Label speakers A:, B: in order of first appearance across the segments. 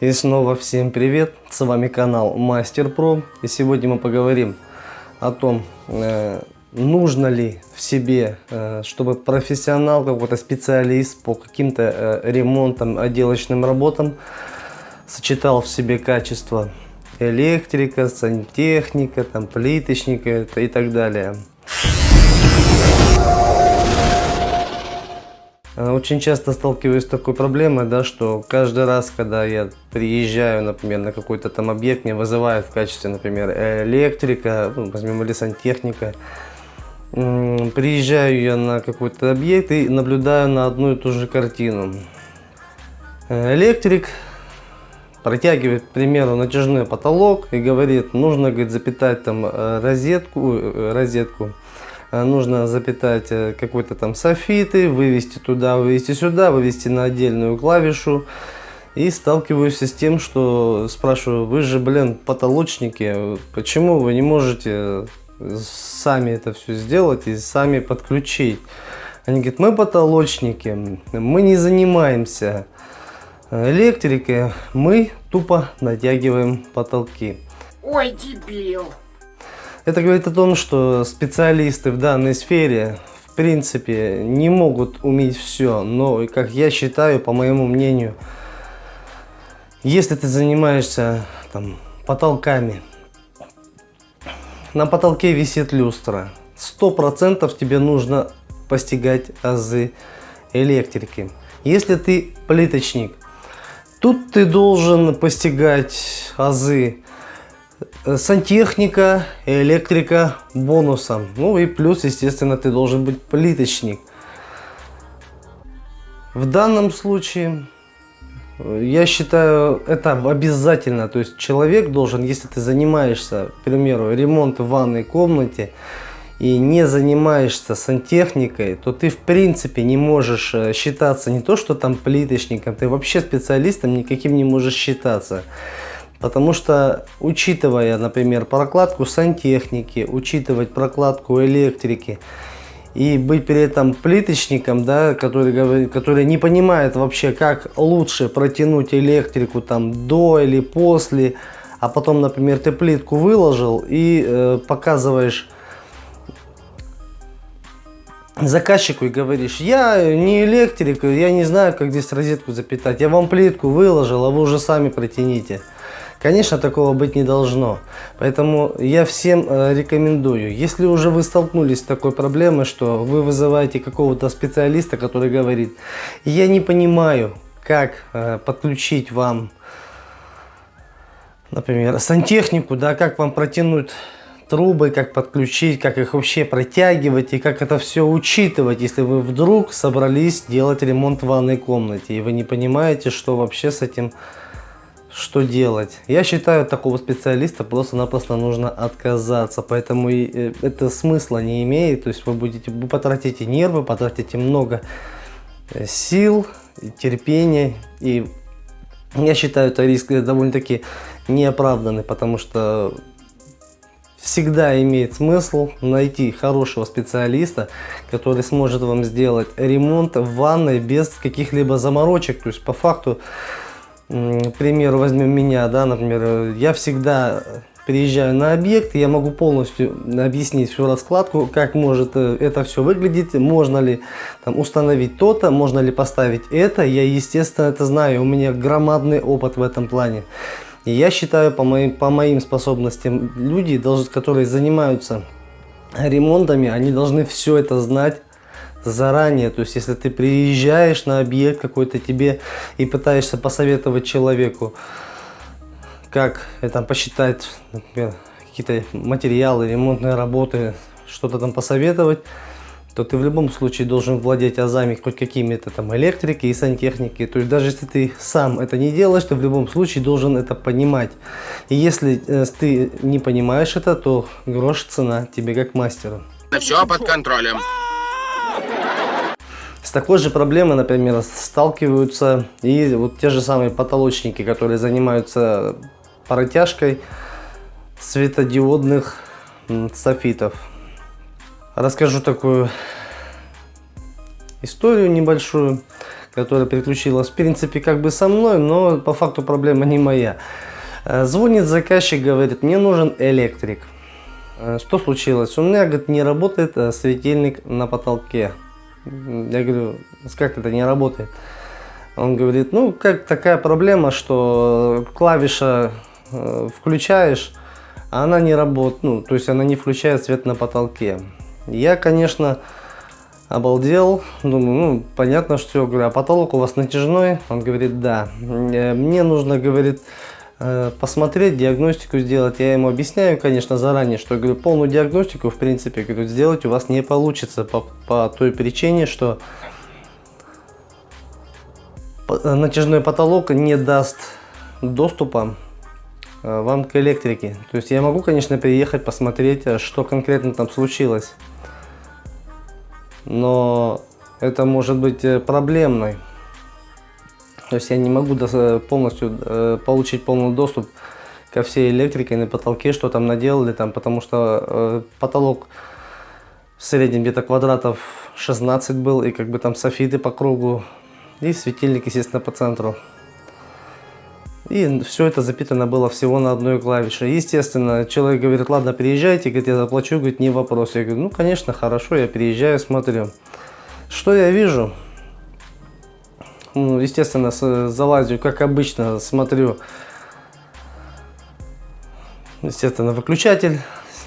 A: И снова всем привет, с вами канал Мастер Про. И сегодня мы поговорим о том, э, нужно ли в себе, э, чтобы профессионал, какой-то специалист по каким-то э, ремонтам, отделочным работам сочетал в себе качество электрика, сантехника, там, плиточника и так далее. Очень часто сталкиваюсь с такой проблемой, да, что каждый раз, когда я приезжаю, например, на какой-то там объект, меня вызывают в качестве, например, электрика, ну, возьмем или сантехника, приезжаю я на какой-то объект и наблюдаю на одну и ту же картину. Э, электрик протягивает, к примеру, натяжной потолок и говорит, нужно, говорит, запитать там э, розетку, розетку Э, нужно запитать э, какой-то там софиты, вывести туда, вывести сюда, вывести на отдельную клавишу. И сталкиваюсь с тем, что спрашиваю, вы же, блин, потолочники, почему вы не можете сами это все сделать и сами подключить? Они говорят, мы потолочники, мы не занимаемся электрикой, мы тупо натягиваем потолки.
B: Ой, дебил!
A: Это говорит о том, что специалисты в данной сфере в принципе не могут уметь все, но как я считаю, по моему мнению, если ты занимаешься там, потолками, на потолке висит люстра, сто процентов тебе нужно постигать азы электрики. Если ты плиточник, тут ты должен постигать азы сантехника, электрика бонусом. Ну и плюс, естественно, ты должен быть плиточник. В данном случае, э, я считаю, это обязательно. То есть человек должен, если ты занимаешься, к примеру, ремонтом в ванной комнате, и не занимаешься сантехникой, то ты в принципе не можешь э, считаться не то, что там плиточником, ты вообще специалистом никаким не можешь считаться. Потому что, учитывая, например, прокладку сантехники, учитывать прокладку электрики, и быть при этом плиточником, да, который, который не понимает вообще, как лучше протянуть электрику там до или после, а потом, например, ты плитку выложил и э, показываешь заказчику и говоришь, я не электрик, я не знаю, как здесь розетку запитать, я вам плитку выложил, а вы уже сами протяните. Конечно, такого быть не должно. Поэтому я всем э, рекомендую, если уже вы столкнулись с такой проблемой, что вы вызываете какого-то специалиста, который говорит, я не понимаю, как э, подключить вам, например, сантехнику, да, как вам протянуть трубы, как подключить, как их вообще протягивать и как это все учитывать, если вы вдруг собрались делать ремонт в ванной комнате и вы не понимаете, что вообще с этим что делать? Я считаю, такого специалиста просто-напросто нужно отказаться, поэтому и э, это смысла не имеет, то есть вы будете, вы потратите нервы, потратите много э, сил, терпения, и я считаю, это риск довольно-таки неоправданный, потому что всегда имеет смысл найти хорошего специалиста, который сможет вам сделать ремонт в ванной без каких-либо заморочек, то есть по факту к примеру, возьмем меня, да, например, я всегда приезжаю на объект, я могу полностью объяснить всю раскладку, как может э, это все выглядеть, можно ли там, установить то-то, можно ли поставить это. Я, естественно, это знаю, у меня громадный опыт в этом плане. И я считаю, по моим, по моим способностям, люди, которые занимаются ремонтами, они должны все это знать, заранее. То есть, если ты приезжаешь на объект какой-то тебе и пытаешься посоветовать человеку, как это посчитать, какие-то материалы, ремонтные работы, что-то там посоветовать, то ты в любом случае должен владеть азами хоть какими-то там электрики и сантехники. То есть даже если ты сам это не делаешь, ты в любом случае должен это понимать. И если э, ты не понимаешь это, то грош цена тебе как мастеру.
B: Все под контролем.
A: С такой же проблемой, например, сталкиваются и вот те же самые потолочники, которые занимаются протяжкой светодиодных софитов. Расскажу такую историю небольшую. которая переключилась, в принципе, как бы со мной, но по факту проблема не моя. Э, звонит заказчик, говорит, мне нужен электрик. Э, что случилось? У меня, говорит, не работает э, светильник на потолке. Я говорю, как это не работает? Он говорит, ну, как такая проблема, что клавиша э, включаешь, а она не работает, ну, то есть она не включает свет на потолке. Я, конечно, обалдел, думаю, ну, понятно, что, говорю, а потолок у вас натяжной? Он говорит, да. Э, мне нужно, говорит, посмотреть, диагностику сделать. Я ему объясняю, конечно, заранее, что, говорю, полную диагностику, в принципе, говорю, сделать у вас не получится по, по той причине, что натяжной потолок не даст доступа э, вам к электрике. То есть я могу, конечно, приехать, посмотреть, э, что конкретно там случилось. Но это может быть э, проблемной. То есть я не могу полностью получить полный доступ ко всей электрике на потолке, что там наделали, там, потому что потолок в среднем где-то квадратов 16 был, и как бы там софиты по кругу и светильник, естественно, по центру. И все это запитано было всего на одной клавише. Естественно, человек говорит, ладно, приезжайте, говорит, я заплачу, говорит, не вопрос. Я говорю, ну, конечно, хорошо, я приезжаю, смотрю. Что я вижу? Ну, естественно, залазю, как обычно, смотрю. Естественно, выключатель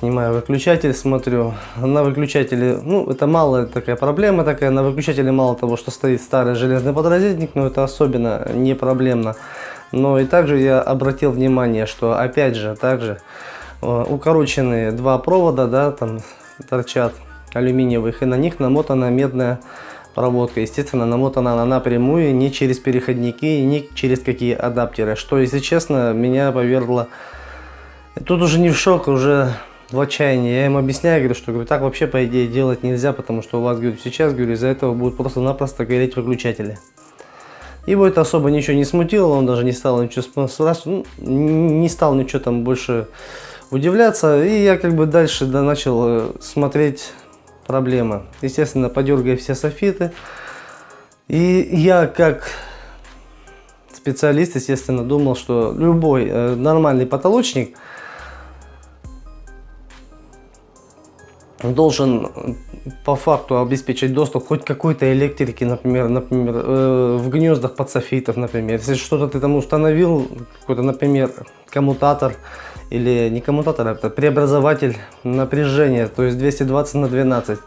A: снимаю выключатель, смотрю. На выключателе, ну, это мало такая проблема такая. На выключателе мало того, что стоит старый железный подрозетник, но это особенно не проблемно. Но и также я обратил внимание, что опять же, также э, укороченные два провода, да, там торчат алюминиевых, и на них намотана медная проводка. Естественно, намотана она напрямую, не через переходники, не через какие адаптеры. Что, если честно, меня повергло... Тут уже не в шок, уже в отчаянии. Я им объясняю, говорю, что говорю, так вообще по идее делать нельзя, потому что у вас, говорю, сейчас, говорю, из-за этого будут просто-напросто гореть выключатели. Его это особо ничего не смутило, он даже не стал ничего спрашивать, ну, не стал ничего там больше удивляться. И я как бы дальше да, начал э, смотреть проблемы. Естественно, подергая все софиты. И я как специалист, естественно, думал, что любой э, нормальный потолочник – должен по факту обеспечить доступ хоть какой-то электрики, например, например э, в гнездах подсофитов, например. Если что-то ты там установил, какой-то, например, коммутатор или не коммутатор, а преобразователь напряжения, то есть 220 на 12.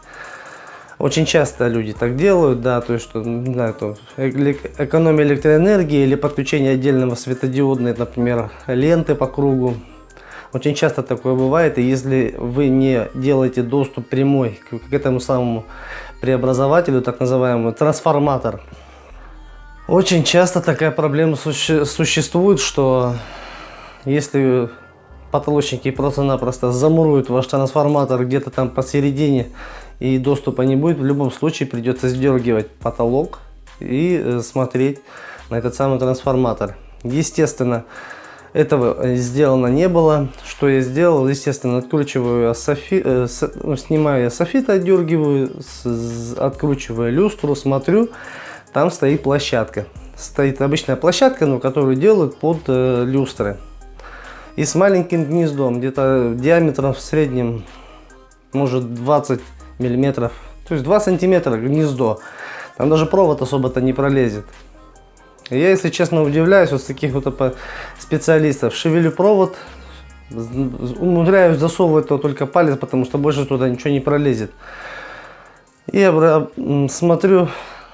A: Очень часто люди так делают, да, то есть, что, не знаю, то, экономия электроэнергии или подключение отдельного светодиодной, например, ленты по кругу, очень часто такое бывает, и если вы не делаете доступ прямой к, к этому самому преобразователю, так называемый трансформатор, очень часто такая проблема суще существует, что если потолочники просто-напросто замуруют ваш трансформатор где-то там посередине и доступа не будет, в любом случае придется сдергивать потолок и э, смотреть на этот самый трансформатор. Естественно, этого э, сделано не было. Что я сделал? Естественно, откручиваю софи, э, с, ну, снимаю софит, отдергиваю, с, откручиваю люстру, смотрю, там стоит площадка. Стоит обычная площадка, но которую делают под э, люстры. И с маленьким гнездом, где-то диаметром в среднем, может 20 миллиметров, то есть 2 сантиметра гнездо. Там даже провод особо-то не пролезет. Я, если честно, удивляюсь вот таких вот специалистов. Шевелю провод, умудряюсь засовывать то только палец, потому что больше туда ничего не пролезет. И я смотрю,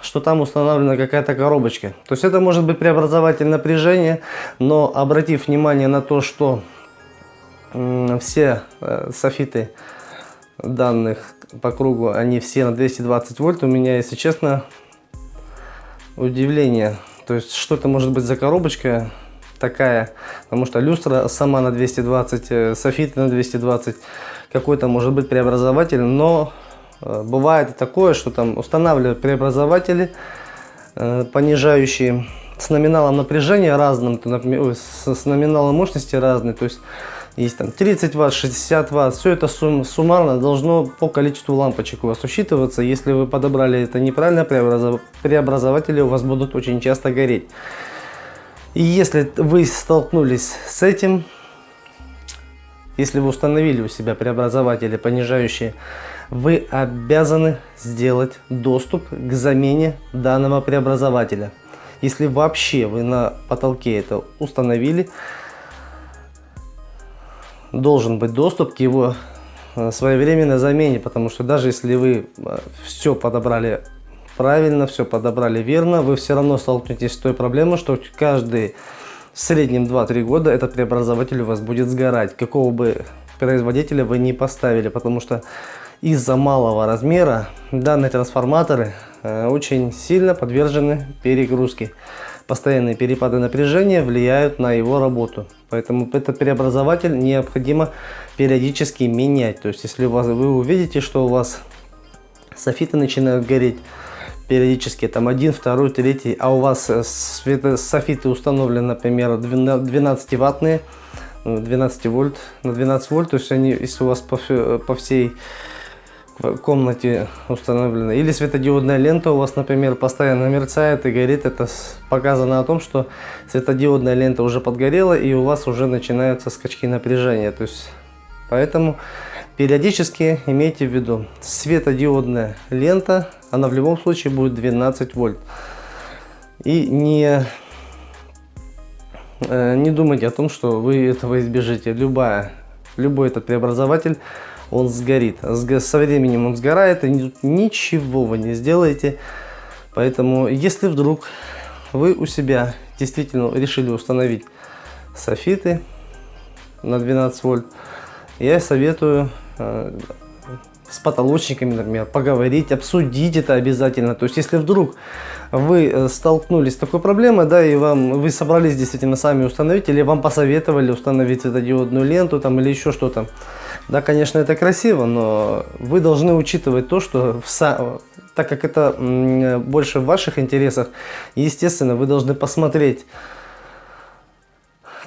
A: что там установлена какая-то коробочка. То есть это может быть преобразователь напряжения, но обратив внимание на то, что все э, софиты данных по кругу, они все на 220 вольт, у меня, если честно, удивление. То есть, что это может быть за коробочка такая, потому что люстра сама на 220, э, софит на 220, какой-то может быть преобразователь, но бывает такое, что там устанавливают преобразователи, э, понижающие с номиналом напряжения разным, например, с, номиналом мощности разный, то есть есть там 30 ватт, 60 ватт, все это сум, суммарно должно по количеству лампочек у вас учитываться. Если вы подобрали это неправильно, преобразов, преобразователи у вас будут очень часто гореть. И если вы столкнулись с этим, если вы установили у себя преобразователи понижающие, вы обязаны сделать доступ к замене данного преобразователя. Если вообще вы на потолке это установили, должен быть доступ к его э, своевременной замене, потому что даже если вы э, все подобрали правильно, все подобрали верно, вы все равно столкнетесь с той проблемой, что каждый в среднем 2-3 года этот преобразователь у вас будет сгорать, какого бы производителя вы не поставили, потому что из-за малого размера данные трансформаторы э, очень сильно подвержены перегрузке постоянные перепады напряжения влияют на его работу. Поэтому этот преобразователь необходимо периодически менять. То есть, если вас, вы увидите, что у вас софиты начинают гореть периодически, там один, второй, третий, а у вас э, софиты установлены, например, 12 ваттные, 12 вольт на 12 вольт, то есть они, если у вас по, по всей в комнате установлена. Или светодиодная лента у вас, например, постоянно мерцает и горит. Это показано о том, что светодиодная лента уже подгорела и у вас уже начинаются скачки напряжения. То есть, поэтому периодически имейте в виду, светодиодная лента, она в любом случае будет 12 вольт. И не, э, не думайте о том, что вы этого избежите. Любая, любой этот преобразователь он сгорит. Со временем он сгорает, и ничего вы не сделаете. Поэтому, если вдруг вы у себя действительно решили установить софиты на 12 вольт, я советую э, с потолочниками, например, поговорить, обсудить это обязательно. То есть, если вдруг вы э, столкнулись с такой проблемой, да, и вам вы собрались действительно сами установить, или вам посоветовали установить светодиодную ленту там, или еще что-то, да, конечно, это красиво, но вы должны учитывать то, что в, так как это больше в ваших интересах, естественно, вы должны посмотреть,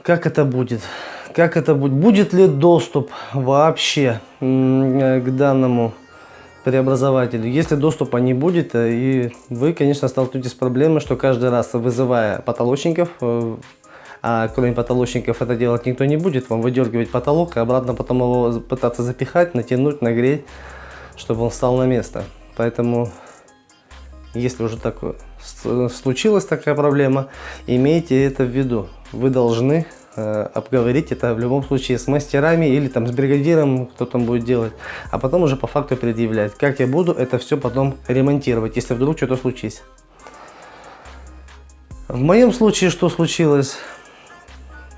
A: как это будет. Как это будет? Будет ли доступ вообще к данному преобразователю? Если доступа не будет, э, и вы, конечно, столкнетесь с проблемой, что каждый раз вызывая потолочников, э, а кроме потолочников это делать никто не будет, вам выдергивать потолок и обратно потом его пытаться запихать, натянуть, нагреть, чтобы он встал на место. Поэтому, если уже так случилась такая проблема, имейте это в виду. Вы должны э, обговорить это в любом случае с мастерами или там с бригадиром, кто там будет делать, а потом уже по факту предъявлять. Как я буду это все потом ремонтировать, если вдруг что-то случится. В моем случае что случилось?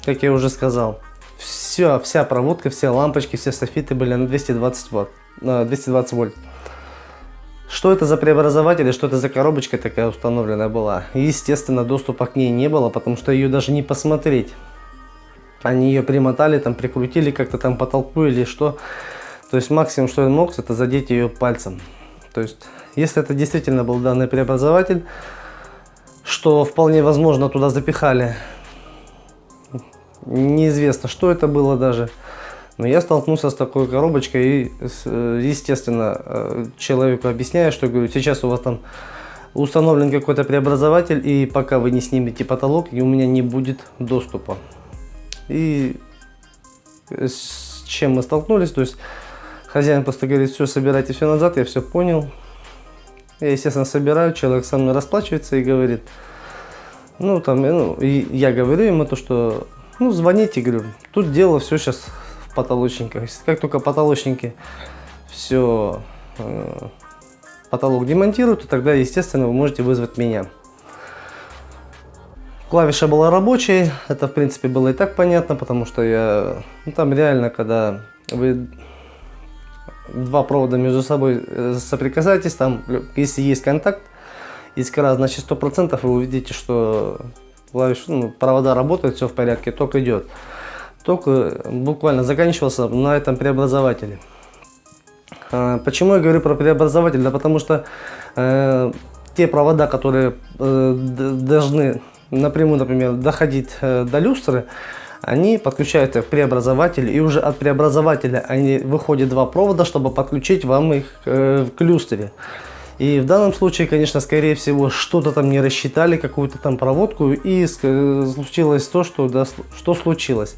A: Как я уже сказал, все, вся проводка, все лампочки, все софиты были на 220 ватт, на 220 вольт. Что это за преобразователь и что это за коробочка такая установленная была? Естественно, доступа к ней не было, потому что ее даже не посмотреть. Они ее примотали, там прикрутили как-то там потолку или что. То есть максимум, что я мог, это задеть ее пальцем. То есть, если это действительно был данный преобразователь, что вполне возможно туда запихали неизвестно, что это было даже. Но я столкнулся с такой коробочкой и, э, естественно, э, человеку объясняю, что говорю, сейчас у вас там установлен какой-то преобразователь, и пока вы не снимете потолок, и у меня не будет доступа. И с чем мы столкнулись, то есть хозяин просто говорит, все, собирайте все назад, я все понял. Я, естественно, собираю, человек со мной расплачивается и говорит, ну, там, ну, и я говорю ему то, что ну, звоните, говорю. Тут дело все сейчас в потолочниках. Как только потолочники все э, потолок демонтируют, то тогда, естественно, вы можете вызвать меня. Клавиша была рабочей, это в принципе было и так понятно, потому что я, ну, там реально, когда вы два провода между собой э, соприкасаетесь, там, если есть контакт, искра, значит 100% вы увидите, что клавиш, ну, провода работают, все в порядке, ток идет. Ток э, буквально заканчивался на этом преобразователе. А, почему я говорю про преобразователь? Да потому что э, те провода, которые э, должны напрямую, например, доходить э, до люстры, они подключаются к преобразователю, и уже от преобразователя они выходят два провода, чтобы подключить вам их э, в люстре. И в данном случае, конечно, скорее всего, что-то там не рассчитали, какую-то там проводку, и случилось то, что, да, что случилось.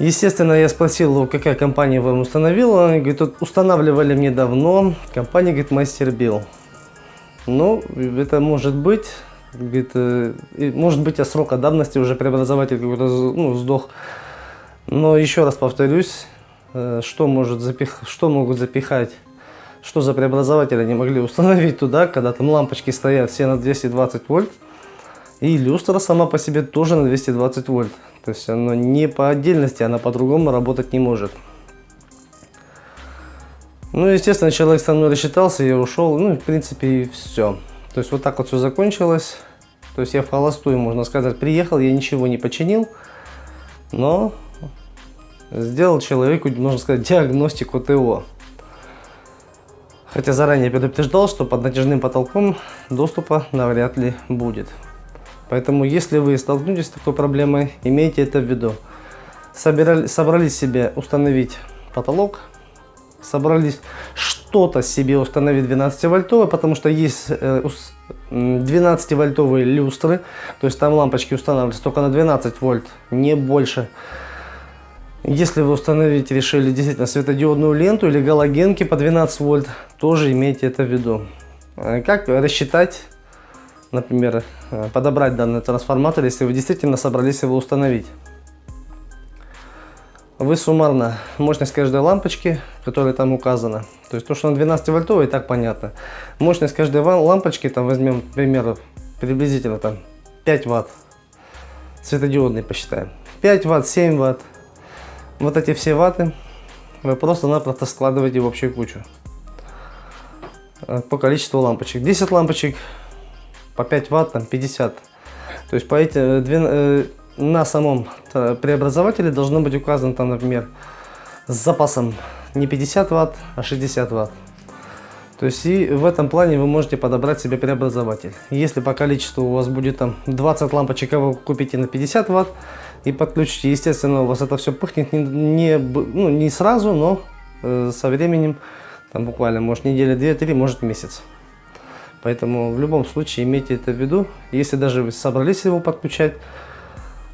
A: Естественно, я спросил, какая компания вам установила. Они говорят, устанавливали мне давно. Компания, говорит, Мастер Билл. Ну, это может быть. Говорит, э, может быть, от срока давности уже преобразователь какой-то ну, сдох. Но еще раз повторюсь, э, что, может запих... что могут запихать, что за преобразователь они могли установить туда, когда там лампочки стоят все на 220 вольт. И люстра сама по себе тоже на 220 вольт. То есть оно не по отдельности, она по-другому работать не может. Ну, естественно, человек со мной рассчитался, я ушел. Ну, в принципе, и все. То есть вот так вот все закончилось. То есть я в холостую, можно сказать, приехал, я ничего не починил. Но сделал человеку, можно сказать, диагностику ТО. Хотя заранее предупреждал, что под натяжным потолком доступа навряд ли будет. Поэтому, если вы столкнетесь с такой проблемой, имейте это в виду. Собирали, собрались себе установить потолок, собрались что-то себе установить 12 вольтовый, потому что есть 12 э, люстры, то есть там лампочки устанавливаются только на 12 вольт, не больше. Если вы установить решили действительно светодиодную ленту или галогенки по 12 вольт, тоже имейте это в виду. Э, как рассчитать например, э, подобрать данный трансформатор, если вы действительно собрались его установить. Вы суммарно мощность каждой лампочки, которая там указана, то есть то, что на 12 вольтовой, и так понятно. Мощность каждой лампочки, там возьмем, к примеру, приблизительно там 5 ватт, светодиодный посчитаем. 5 ватт, 7 ватт. Вот эти все ватты вы просто-напросто складываете в общую кучу э, по количеству лампочек. 10 лампочек по 5 ватт, там 50. То есть по эти, э, э, на самом преобразователе должно быть указано там, например, с запасом не 50 ватт, а 60 ватт. То есть и в этом плане вы можете подобрать себе преобразователь. Если по количеству у вас будет там 20 лампочек, а вы купите на 50 ватт и подключите, естественно, у вас это все пыхнет не, не, ну, не сразу, но э, со временем, там буквально, может неделя, две-три, может месяц. Поэтому в любом случае имейте это в виду. Если даже вы собрались его подключать,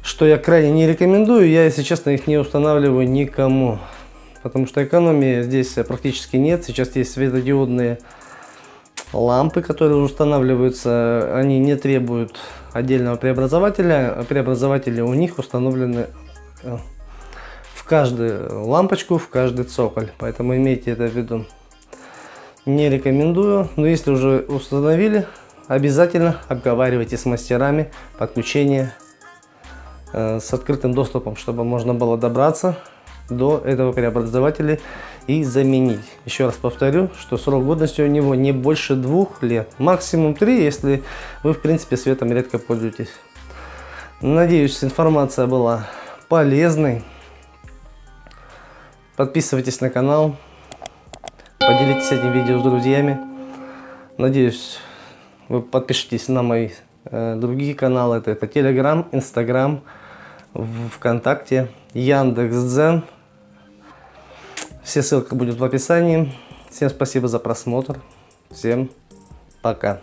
A: что я крайне не рекомендую, я, если честно, их не устанавливаю никому. Потому что экономии здесь практически нет. Сейчас есть светодиодные лампы, которые устанавливаются. Они не требуют отдельного преобразователя. Преобразователи у них установлены э, в каждую лампочку, в каждый цоколь. Поэтому имейте это в виду не рекомендую. Но если уже установили, обязательно обговаривайте с мастерами подключение э, с открытым доступом, чтобы можно было добраться до этого преобразователя и заменить. Еще раз повторю, что срок годности у него не больше двух лет, максимум три, если вы в принципе светом редко пользуетесь. Надеюсь, информация была полезной. Подписывайтесь на канал, Поделитесь этим видео с друзьями. Надеюсь, вы подпишитесь на мои э, другие каналы. Это, это Telegram, Instagram, ВКонтакте, Яндекс.Дзен. Все ссылки будут в описании. Всем спасибо за просмотр. Всем пока.